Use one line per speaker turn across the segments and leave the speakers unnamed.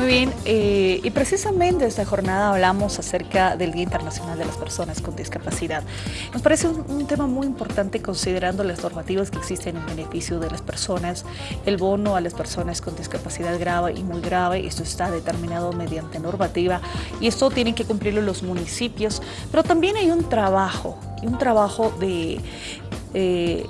Muy bien, eh, y precisamente esta jornada hablamos acerca del Día Internacional de las Personas con Discapacidad. Nos parece un, tema muy importante considerando las normativas que existen en beneficio de las personas, el bono a las personas con discapacidad grave y muy grave, esto está determinado mediante normativa y esto tienen que cumplirlo los municipios, pero también hay un trabajo, un trabajo de... Eh,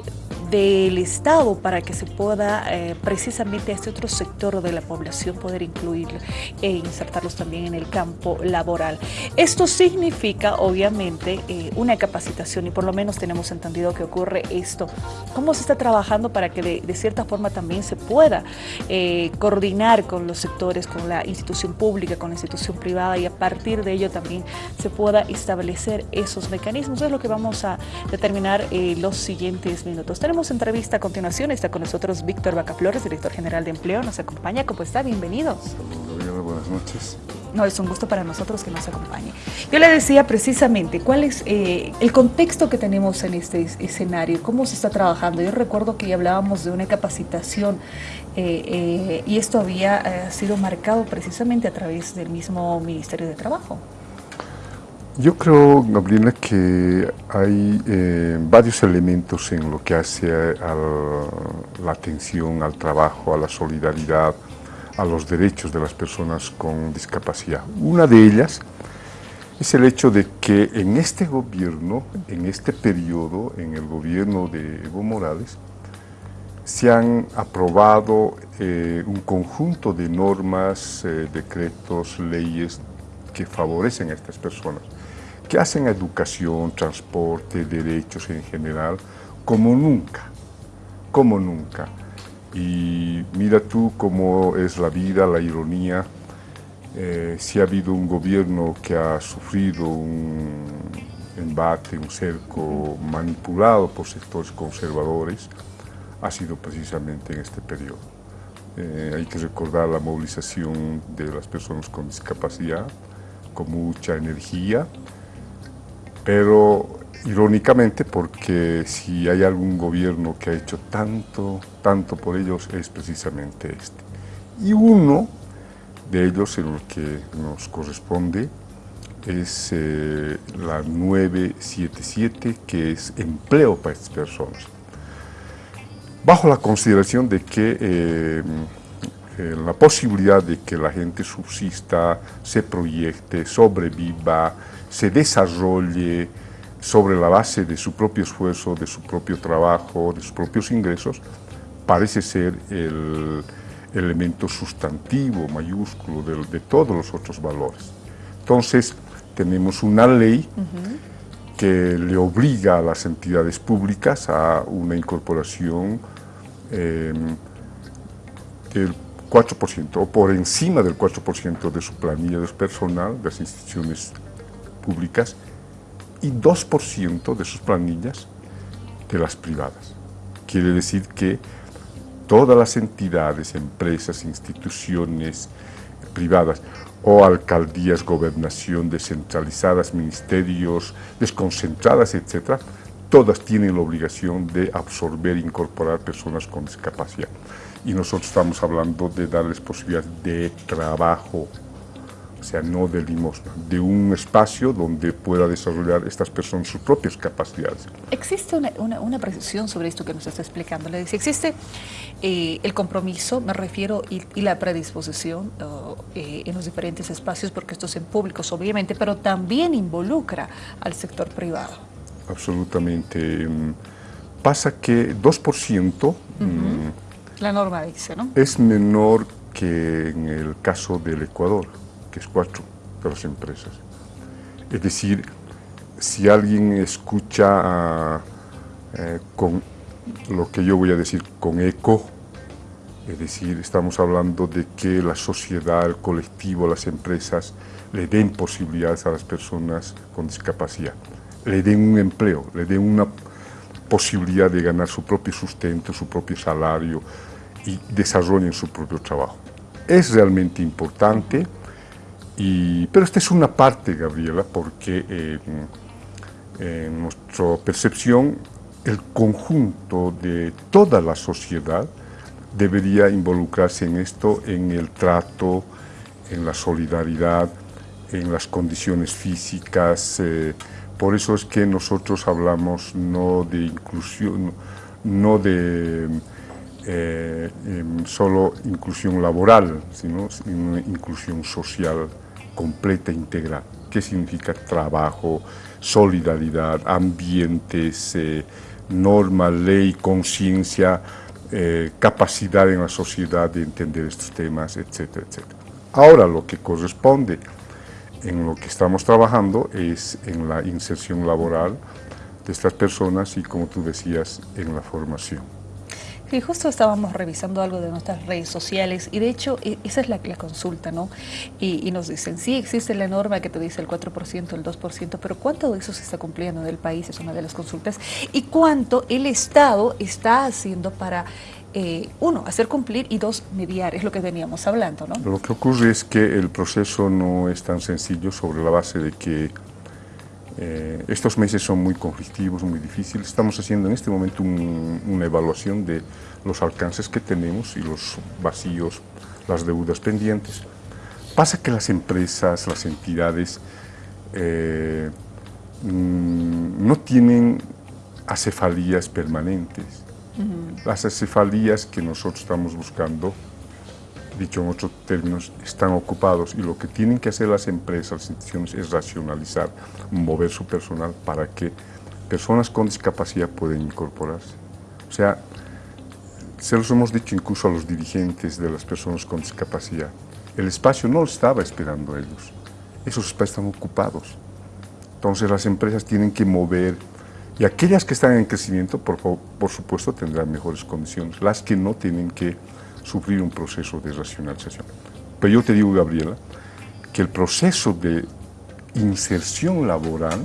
del Estado para que se pueda eh, precisamente a este otro sector de la población poder incluirlo e insertarlos también en el campo laboral. Esto significa obviamente eh, una capacitación y por lo menos tenemos entendido que ocurre esto. ¿Cómo se está trabajando para que de, cierta forma también se pueda eh, coordinar con los sectores, con la institución pública, con la institución privada y a partir de ello también se pueda establecer esos mecanismos? Es lo que vamos a determinar los siguientes minutos. Tenemos entrevista a continuación. Está con nosotros Víctor Bacaflores, director general de Empleo. Nos acompaña. ¿Cómo está? Bienvenidos.
buenas noches.
No, es un gusto para nosotros que nos acompañe. Yo le decía precisamente cuál es eh, el contexto que tenemos en este escenario, cómo se está trabajando. Yo recuerdo que ya hablábamos de una capacitación eh, eh, y esto había sido marcado precisamente a través del mismo Ministerio de Trabajo.
Yo creo, Gabriela, que hay eh, varios elementos en lo que hace a, la atención al trabajo, a la solidaridad, a los derechos de las personas con discapacidad. Una de ellas es el hecho de que en este gobierno, en este periodo, en el gobierno de Evo Morales, se han aprobado eh, un conjunto de normas, eh, decretos, leyes que favorecen a estas personas que hacen educación, transporte, derechos en general, como nunca, como nunca. Y mira tú cómo es la vida, la ironía, eh, si ha habido un gobierno que ha sufrido un embate, un cerco manipulado por sectores conservadores, ha sido precisamente en este periodo. Eh, hay que recordar la movilización de las personas con discapacidad, con mucha energía, pero irónicamente porque si hay algún gobierno que ha hecho tanto, tanto por ellos es precisamente este. Y uno de ellos en lo que nos corresponde es eh, la 977 que es empleo para estas personas. Bajo la consideración de que eh, eh, la posibilidad de que la gente subsista, se proyecte, sobreviva, se desarrolle sobre la base de su propio esfuerzo, de su propio trabajo, de sus propios ingresos, parece ser el elemento sustantivo, mayúsculo, de, todos los otros valores. Entonces, tenemos una ley que le obliga a las entidades públicas a una incorporación eh, del 4% o por encima del 4% de su planilla de personal de las instituciones públicas y 2% de sus planillas de las privadas. Quiere decir que todas las entidades, empresas, instituciones privadas o alcaldías, gobernación descentralizadas, ministerios desconcentradas, etcétera, todas tienen la obligación de absorber e incorporar personas con discapacidad. Y nosotros estamos hablando de darles posibilidad de trabajo, o sea, no de limosna, de un espacio donde pueda desarrollar estas personas sus propias capacidades.
¿Existe una, precisión sobre esto que nos está explicando? Le dice, ¿existe eh, el compromiso, me refiero, y, la predisposición eh, en los diferentes espacios, porque estos son públicos obviamente, pero también involucra al sector privado?
Absolutamente. Mm, pasa que 2%...
Mm, la norma dice, ¿no?
Es menor que en el caso del Ecuador que es cuatro de las empresas. Es decir, si alguien escucha eh, con lo que yo voy a decir con eco, es decir, estamos hablando de que la sociedad, el colectivo, las empresas le den posibilidades a las personas con discapacidad, le den un empleo, le den una posibilidad de ganar su propio sustento, su propio salario y desarrollen su propio trabajo. Es realmente importante pero esta es una parte, Gabriela, porque en nuestra percepción el conjunto de toda la sociedad debería involucrarse en esto, en el trato, en la solidaridad, en las condiciones físicas. Eh, por eso es que nosotros hablamos no de inclusión, no de eh, solo inclusión laboral, sino inclusión social completa, integral. ¿Qué significa trabajo, solidaridad, ambientes, eh, norma, ley, conciencia, eh, capacidad en la sociedad de entender estos temas, etcétera, etcétera. Ahora lo que corresponde en lo que estamos trabajando es en la inserción laboral de estas personas y como tú decías, en la formación.
Sí, justo estábamos revisando algo de nuestras redes sociales y de hecho e, esa es la, consulta, ¿no? Y, nos dicen, sí, existe la norma que te dice el 4%, el 2%, pero ¿cuánto de eso se está cumpliendo en el país? Es una de las consultas. ¿Y cuánto el Estado está haciendo para, eh, uno, hacer cumplir y dos, mediar? Es lo que veníamos hablando, ¿no?
Lo que ocurre es que el proceso no es tan sencillo sobre la base de que eh, estos meses son muy conflictivos, muy difíciles. Estamos haciendo en este momento una evaluación de los alcances que tenemos y los vacíos, las deudas pendientes. Pasa que las empresas, las entidades eh, mm, no tienen acefalías permanentes. Las acefalías que nosotros estamos buscando dicho en otros términos, están ocupados y lo que tienen que hacer las empresas, las instituciones es racionalizar, mover su personal para que personas con discapacidad puedan incorporarse. O sea, se los hemos dicho incluso a los dirigentes de las personas con discapacidad, el espacio no estaba esperando a ellos, esos espacios están ocupados. Entonces las empresas tienen que mover y aquellas que están en crecimiento, por, por supuesto, tendrán mejores condiciones. Las que no tienen que sufrir un proceso de racionalización. Pero yo te digo, Gabriela, que el proceso de inserción laboral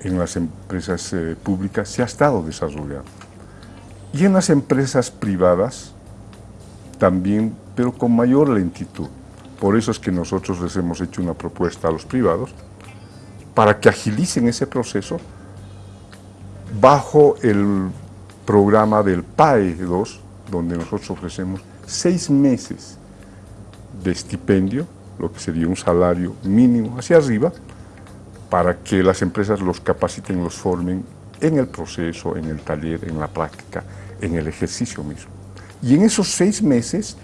en las empresas eh, públicas se ha estado desarrollando. Y en las empresas privadas también, pero con mayor lentitud. Por eso es que nosotros les hemos hecho una propuesta a los privados para que agilicen ese proceso bajo el programa del PAE 2, donde nosotros ofrecemos seis meses de estipendio, lo que sería un salario mínimo hacia arriba, para que las empresas los capaciten, los formen en el proceso, en el taller, en la práctica, en el ejercicio mismo. Y en esos seis meses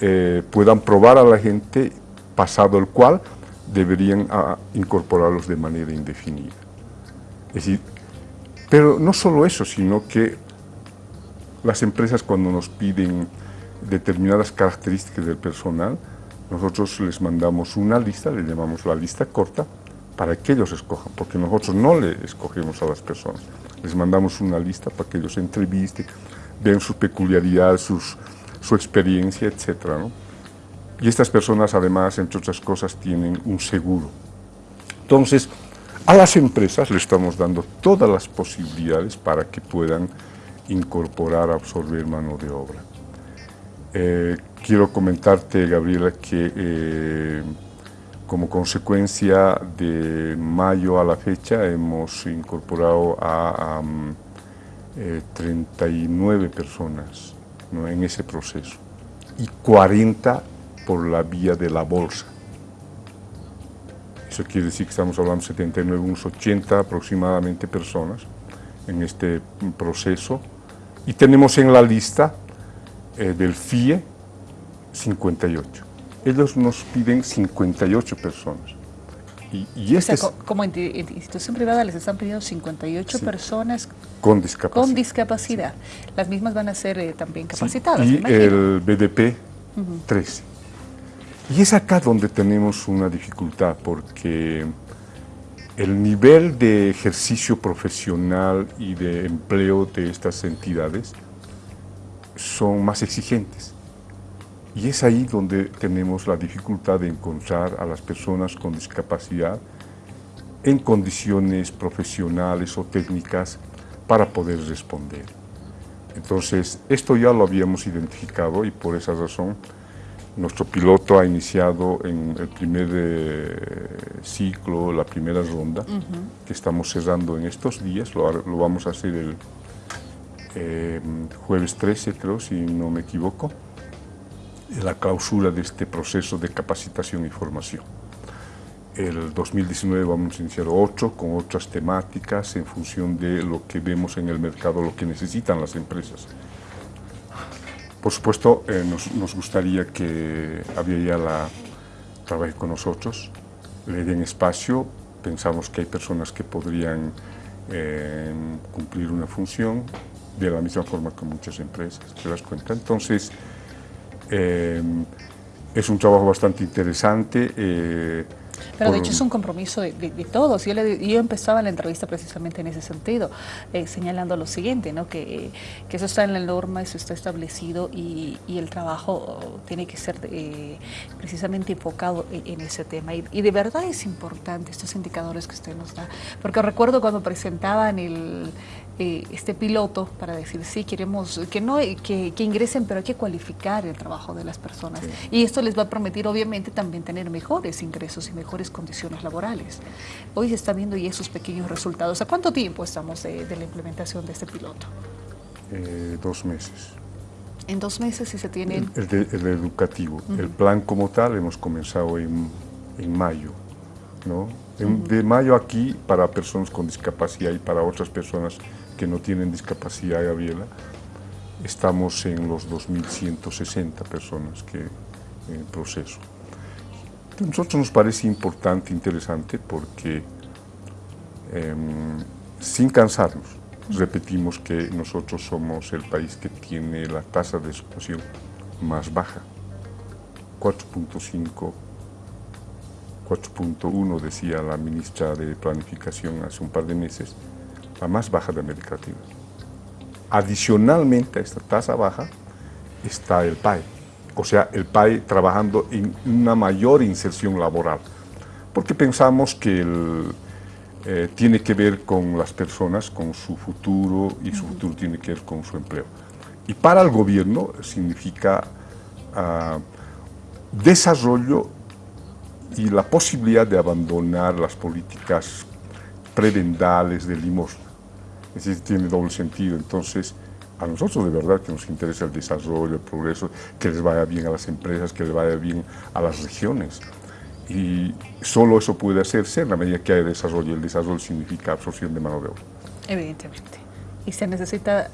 eh, puedan probar a la gente, pasado el cual deberían ah, incorporarlos de manera indefinida. Es decir, pero no solo eso, sino que las empresas cuando nos piden determinadas características del personal, nosotros les mandamos una lista, le llamamos la lista corta, para que ellos escojan, porque nosotros no le escogemos a las personas. Les mandamos una lista para que ellos entrevisten, vean sus peculiaridades, sus, su experiencia, etc. Y estas personas, además, entre otras cosas, tienen un seguro. Entonces, a las empresas le estamos dando todas las posibilidades para que puedan incorporar, absorber mano de obra. Eh, quiero comentarte, Gabriela, que eh, como consecuencia de mayo a la fecha hemos incorporado a, 39 eh, personas en ese proceso y 40 por la vía de la bolsa. Eso quiere decir que estamos hablando de 79, unos 80 aproximadamente personas en este proceso y tenemos en la lista eh, del FIE 58. Ellos nos piden 58 personas.
Y, este como institución privada les están pidiendo 58 personas
con discapacidad.
con discapacidad. Las mismas van a ser eh, también capacitadas.
y el BDP 13. Y es acá donde tenemos una dificultad porque el nivel de ejercicio profesional y de empleo de estas entidades son más exigentes. Y es ahí donde tenemos la dificultad de encontrar a las personas con discapacidad en condiciones profesionales o técnicas para poder responder. Entonces, esto ya lo habíamos identificado y por esa razón nuestro piloto ha iniciado en el primer eh, ciclo, la primera ronda, que estamos cerrando en estos días, lo, vamos a hacer el eh, jueves 13 creo, si no me equivoco. la clausura de este proceso de capacitación y formación. El 2019 vamos a iniciar otro con otras temáticas en función de lo que vemos en el mercado, lo que necesitan las empresas. Por supuesto, eh, nos, gustaría que la trabaje con nosotros, le den espacio, pensamos que hay personas que podrían eh, cumplir una función de la misma forma que muchas empresas, ¿te das cuenta? Entonces, eh, es un trabajo bastante interesante.
Eh, pero de hecho es un compromiso de, todos. Yo, yo, empezaba la entrevista precisamente en ese sentido, eh, señalando lo siguiente, ¿no? que, que, eso está en la norma, eso está establecido y, y el trabajo tiene que ser precisamente enfocado en, ese tema. Y, y, de verdad es importante estos indicadores que usted nos da, porque recuerdo cuando presentaban el, eh, este piloto para decir, sí, queremos que, no, que, que, ingresen, pero hay que cualificar el trabajo de las personas. Y esto les va a permitir, obviamente, también tener mejores ingresos y mejores condiciones laborales. Hoy se está viendo y esos pequeños resultados. ¿A cuánto tiempo estamos de, la implementación de este piloto?
Eh, dos meses.
En dos meses si se tiene...
El, el, educativo. El plan como tal hemos comenzado en, en mayo. ¿no? De mayo aquí para personas con discapacidad y para otras personas que no tienen discapacidad, Gabriela, estamos en los 2.160 personas que en proceso. A nosotros nos parece importante, interesante, porque em, sin cansarnos, repetimos que nosotros somos el país que tiene la tasa de explotación más baja, 4.5 4.1 decía la ministra de Planificación hace un par de meses, la más baja de América Latina. Adicionalmente a esta tasa baja está el PAE, o sea, el PAE trabajando en una mayor inserción laboral, porque pensamos que eh, tiene que ver con las personas, con su futuro, y su futuro tiene que ver con su empleo. Y para el gobierno significa uh, desarrollo y la posibilidad de abandonar las políticas prebendales de limosna. Es tiene doble sentido. Entonces, a nosotros de verdad que nos interesa el desarrollo, el progreso, que les vaya bien a las empresas, que les vaya bien a las regiones. Y solo eso puede hacerse en la medida que hay desarrollo. El desarrollo significa absorción de mano de obra.
Evidentemente. Y se necesita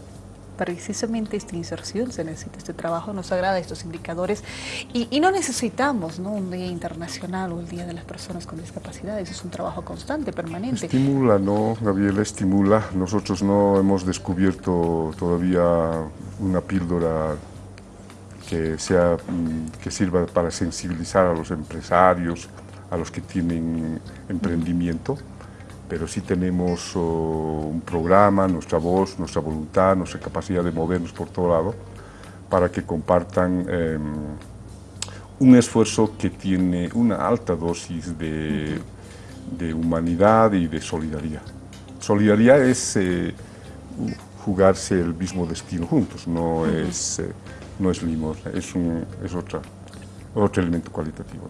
precisamente esta inserción, se necesita este trabajo, nos agrada estos indicadores y, no necesitamos ¿no? un día internacional o el Día de las Personas con Discapacidades, es un trabajo constante, permanente.
Estimula, ¿no, Gabriela? Estimula. Nosotros no hemos descubierto todavía una píldora que, sea, mm, que sirva para sensibilizar a los empresarios, a los que tienen emprendimiento pero sí tenemos oh, un programa, nuestra voz, nuestra voluntad, nuestra capacidad de movernos por todo lado, para que compartan em, un esfuerzo que tiene una alta dosis de, humanidad y de solidaridad. Solidaridad es eh, jugarse el mismo destino juntos, no es, eh, no es limosna, es, un, es otra, otro elemento cualitativo.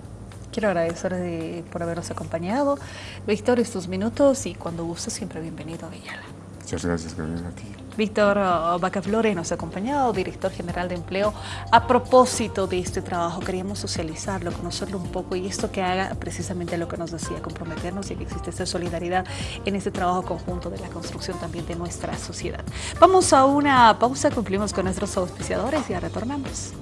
Quiero agradecer por habernos acompañado. Víctor, estos minutos y cuando guste siempre bienvenido a Villara.
Muchas gracias, Gabriela, a ti.
Víctor Bacaflores nos ha acompañado, director general de empleo. A propósito de este trabajo, queríamos socializarlo, conocerlo un poco y esto que haga precisamente lo que nos decía, comprometernos y que existe esta solidaridad en este trabajo conjunto de la construcción también de nuestra sociedad. Vamos a una pausa, cumplimos con nuestros auspiciadores y ya retornamos.